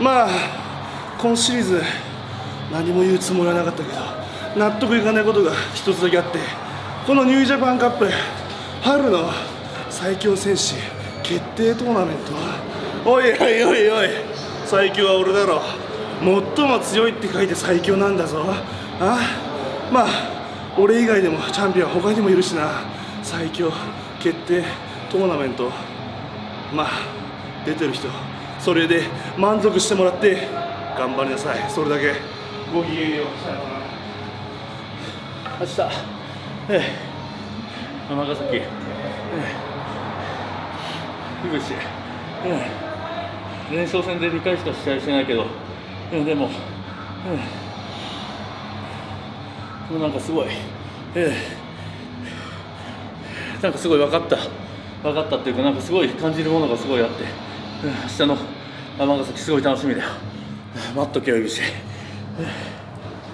まあ今シリーズ何も言うつもりはなかったけど納得いかないことが一つだけあってこのニュージャパンカップ春の最強戦士決定トーナメント。おいおいおいおい最強は俺だろ。最も強いって書いて最強なんだぞ。あまあ俺以外でもチャンピオンは他にもいるしな。最強決定トーナメント。まあ出てる人それで満足してもらって頑張りなさい。それだけ。ごきげんよう。さよなら。明日、ええ、尼崎、ええ、樋口、ええ、連勝戦で2回しか試合してないけど、ええ、でも、ええ、もうなんかすごい、ええ、なんかすごい分かった、分かったっていうか、なんかすごい感じるものがすごいあって、ええ、明日の尼崎、すごい楽しみだよ。待っとけよ、指し。